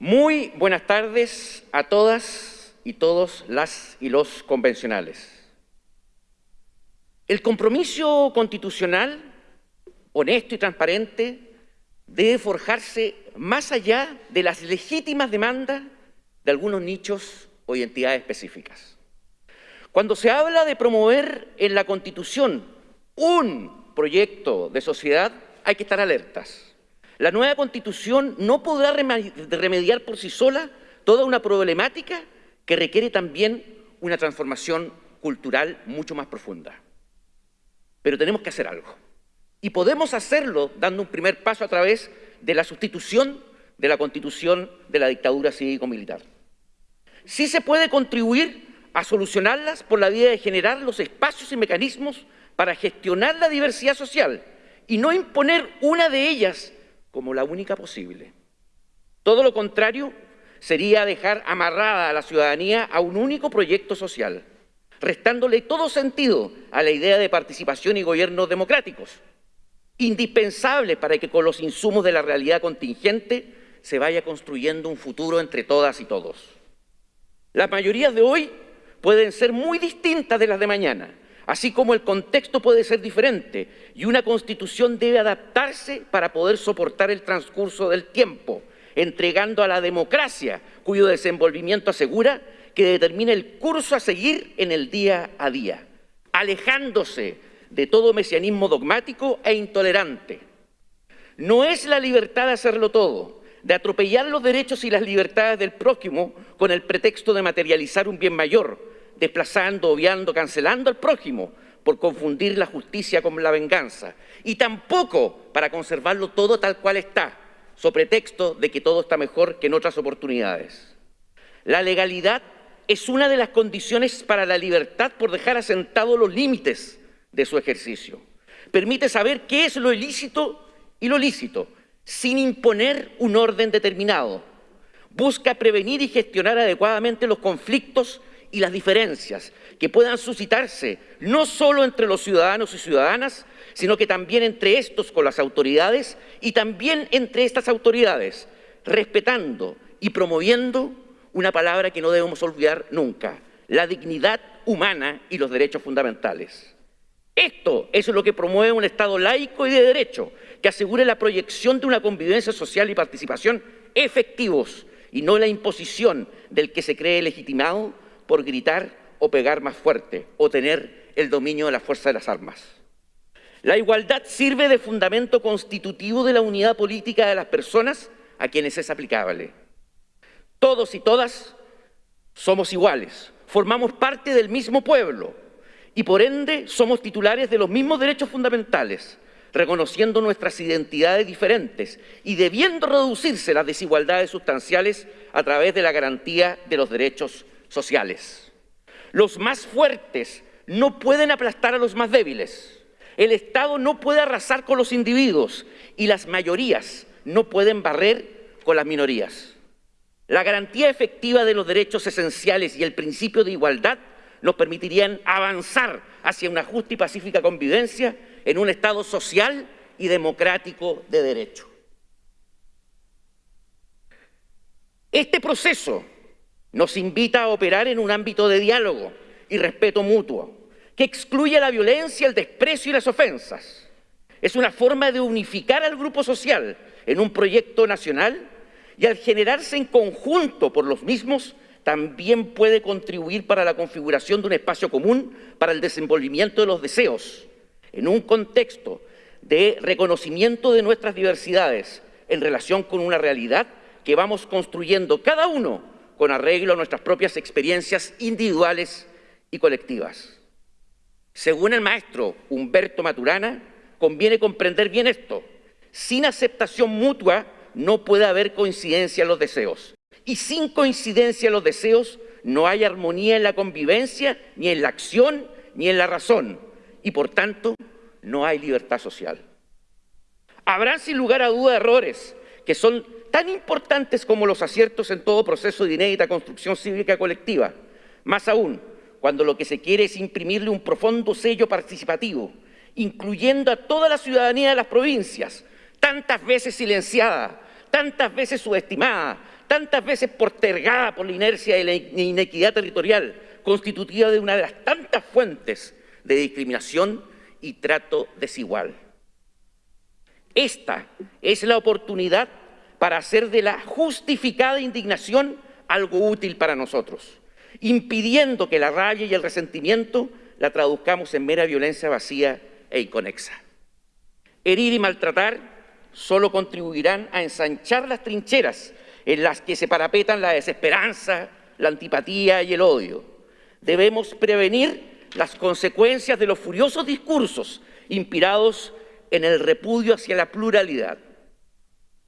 Muy buenas tardes a todas y todos las y los convencionales. El compromiso constitucional, honesto y transparente, debe forjarse más allá de las legítimas demandas de algunos nichos o identidades específicas. Cuando se habla de promover en la Constitución un proyecto de sociedad, hay que estar alertas. La nueva Constitución no podrá remediar por sí sola toda una problemática que requiere también una transformación cultural mucho más profunda. Pero tenemos que hacer algo. Y podemos hacerlo dando un primer paso a través de la sustitución de la Constitución de la dictadura cívico-militar. Sí se puede contribuir a solucionarlas por la vía de generar los espacios y mecanismos para gestionar la diversidad social y no imponer una de ellas como la única posible. Todo lo contrario sería dejar amarrada a la ciudadanía a un único proyecto social, restándole todo sentido a la idea de participación y gobiernos democráticos, indispensable para que con los insumos de la realidad contingente se vaya construyendo un futuro entre todas y todos. Las mayorías de hoy pueden ser muy distintas de las de mañana, así como el contexto puede ser diferente y una constitución debe adaptarse para poder soportar el transcurso del tiempo, entregando a la democracia, cuyo desenvolvimiento asegura que determine el curso a seguir en el día a día, alejándose de todo mesianismo dogmático e intolerante. No es la libertad de hacerlo todo, de atropellar los derechos y las libertades del prójimo con el pretexto de materializar un bien mayor, desplazando, obviando, cancelando al prójimo por confundir la justicia con la venganza. Y tampoco para conservarlo todo tal cual está, sobre pretexto de que todo está mejor que en otras oportunidades. La legalidad es una de las condiciones para la libertad por dejar asentados los límites de su ejercicio. Permite saber qué es lo ilícito y lo lícito, sin imponer un orden determinado. Busca prevenir y gestionar adecuadamente los conflictos y las diferencias que puedan suscitarse no solo entre los ciudadanos y ciudadanas, sino que también entre estos con las autoridades y también entre estas autoridades, respetando y promoviendo una palabra que no debemos olvidar nunca, la dignidad humana y los derechos fundamentales. Esto es lo que promueve un Estado laico y de derecho, que asegure la proyección de una convivencia social y participación efectivos y no la imposición del que se cree legitimado por gritar o pegar más fuerte o tener el dominio de la fuerza de las armas. La igualdad sirve de fundamento constitutivo de la unidad política de las personas a quienes es aplicable. Todos y todas somos iguales, formamos parte del mismo pueblo y por ende somos titulares de los mismos derechos fundamentales, reconociendo nuestras identidades diferentes y debiendo reducirse las desigualdades sustanciales a través de la garantía de los derechos sociales. Los más fuertes no pueden aplastar a los más débiles. El Estado no puede arrasar con los individuos y las mayorías no pueden barrer con las minorías. La garantía efectiva de los derechos esenciales y el principio de igualdad nos permitirían avanzar hacia una justa y pacífica convivencia en un Estado social y democrático de derecho. Este proceso nos invita a operar en un ámbito de diálogo y respeto mutuo, que excluye la violencia, el desprecio y las ofensas. Es una forma de unificar al grupo social en un proyecto nacional y al generarse en conjunto por los mismos, también puede contribuir para la configuración de un espacio común para el desenvolvimiento de los deseos, en un contexto de reconocimiento de nuestras diversidades en relación con una realidad que vamos construyendo cada uno con arreglo a nuestras propias experiencias individuales y colectivas. Según el maestro Humberto Maturana, conviene comprender bien esto. Sin aceptación mutua no puede haber coincidencia en los deseos. Y sin coincidencia en los deseos no hay armonía en la convivencia, ni en la acción, ni en la razón. Y por tanto, no hay libertad social. Habrán sin lugar a duda errores que son tan importantes como los aciertos en todo proceso de inédita construcción cívica colectiva. Más aún, cuando lo que se quiere es imprimirle un profundo sello participativo, incluyendo a toda la ciudadanía de las provincias, tantas veces silenciada, tantas veces subestimada, tantas veces postergada por la inercia y la inequidad territorial, constitutiva de una de las tantas fuentes de discriminación y trato desigual. Esta es la oportunidad para hacer de la justificada indignación algo útil para nosotros, impidiendo que la rabia y el resentimiento la traduzcamos en mera violencia vacía e inconexa. Herir y maltratar solo contribuirán a ensanchar las trincheras en las que se parapetan la desesperanza, la antipatía y el odio. Debemos prevenir las consecuencias de los furiosos discursos inspirados en el repudio hacia la pluralidad.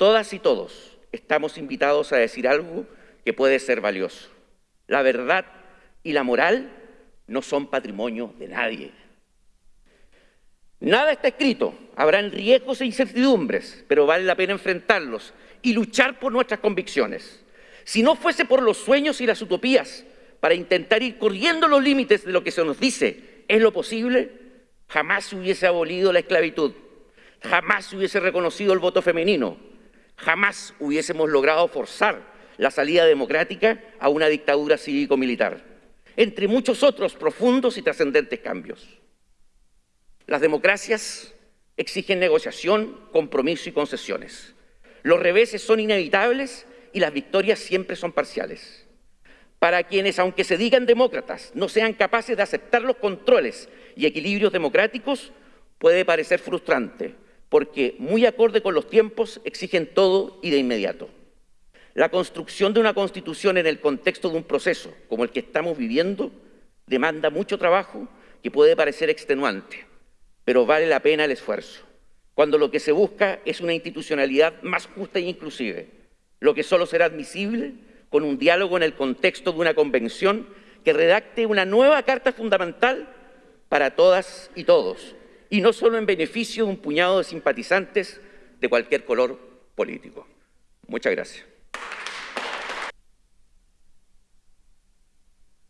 Todas y todos estamos invitados a decir algo que puede ser valioso. La verdad y la moral no son patrimonio de nadie. Nada está escrito, habrán riesgos e incertidumbres, pero vale la pena enfrentarlos y luchar por nuestras convicciones. Si no fuese por los sueños y las utopías, para intentar ir corriendo los límites de lo que se nos dice es lo posible, jamás se hubiese abolido la esclavitud, jamás se hubiese reconocido el voto femenino, jamás hubiésemos logrado forzar la salida democrática a una dictadura cívico-militar, entre muchos otros profundos y trascendentes cambios. Las democracias exigen negociación, compromiso y concesiones. Los reveses son inevitables y las victorias siempre son parciales. Para quienes, aunque se digan demócratas, no sean capaces de aceptar los controles y equilibrios democráticos, puede parecer frustrante, porque muy acorde con los tiempos exigen todo y de inmediato. La construcción de una constitución en el contexto de un proceso como el que estamos viviendo demanda mucho trabajo que puede parecer extenuante, pero vale la pena el esfuerzo cuando lo que se busca es una institucionalidad más justa e inclusive, lo que solo será admisible con un diálogo en el contexto de una convención que redacte una nueva Carta Fundamental para todas y todos, y no solo en beneficio de un puñado de simpatizantes de cualquier color político. Muchas gracias.